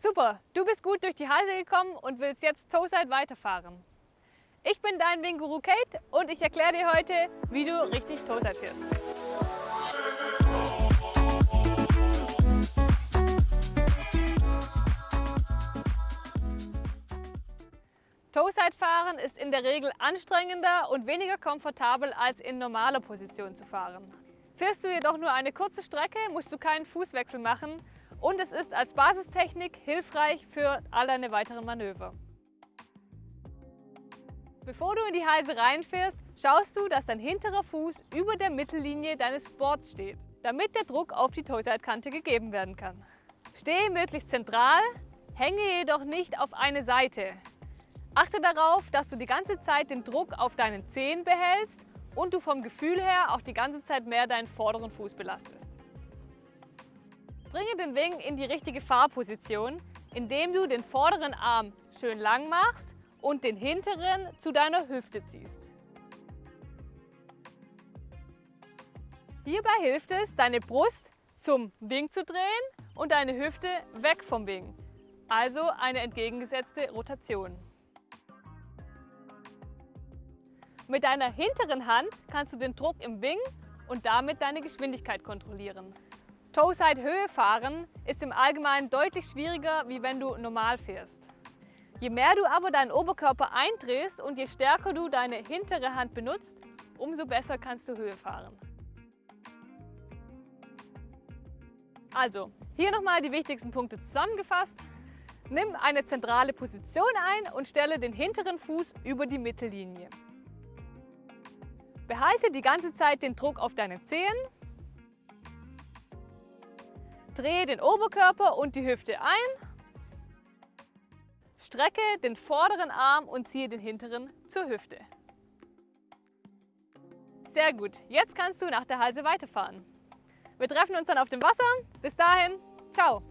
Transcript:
Super, du bist gut durch die Halse gekommen und willst jetzt Toeside weiterfahren. Ich bin dein Winguru Kate und ich erkläre dir heute, wie du richtig Toeside fährst. Toeside fahren ist in der Regel anstrengender und weniger komfortabel als in normaler Position zu fahren. Fährst du jedoch nur eine kurze Strecke, musst du keinen Fußwechsel machen und es ist als Basistechnik hilfreich für all deine weiteren Manöver. Bevor du in die Halse reinfährst, schaust du, dass dein hinterer Fuß über der Mittellinie deines Boards steht, damit der Druck auf die Toeside-Kante gegeben werden kann. Stehe möglichst zentral, hänge jedoch nicht auf eine Seite. Achte darauf, dass du die ganze Zeit den Druck auf deinen Zehen behältst und du vom Gefühl her auch die ganze Zeit mehr deinen vorderen Fuß belastest. Bringe den Wing in die richtige Fahrposition, indem du den vorderen Arm schön lang machst und den hinteren zu deiner Hüfte ziehst. Hierbei hilft es, deine Brust zum Wing zu drehen und deine Hüfte weg vom Wing, also eine entgegengesetzte Rotation. Mit deiner hinteren Hand kannst du den Druck im Wing und damit deine Geschwindigkeit kontrollieren. Toeside Höhe fahren ist im Allgemeinen deutlich schwieriger, wie wenn du normal fährst. Je mehr du aber deinen Oberkörper eindrehst und je stärker du deine hintere Hand benutzt, umso besser kannst du Höhe fahren. Also, hier nochmal die wichtigsten Punkte zusammengefasst. Nimm eine zentrale Position ein und stelle den hinteren Fuß über die Mittellinie. Behalte die ganze Zeit den Druck auf deine Zehen Drehe den Oberkörper und die Hüfte ein. Strecke den vorderen Arm und ziehe den hinteren zur Hüfte. Sehr gut, jetzt kannst du nach der Halse weiterfahren. Wir treffen uns dann auf dem Wasser. Bis dahin, ciao!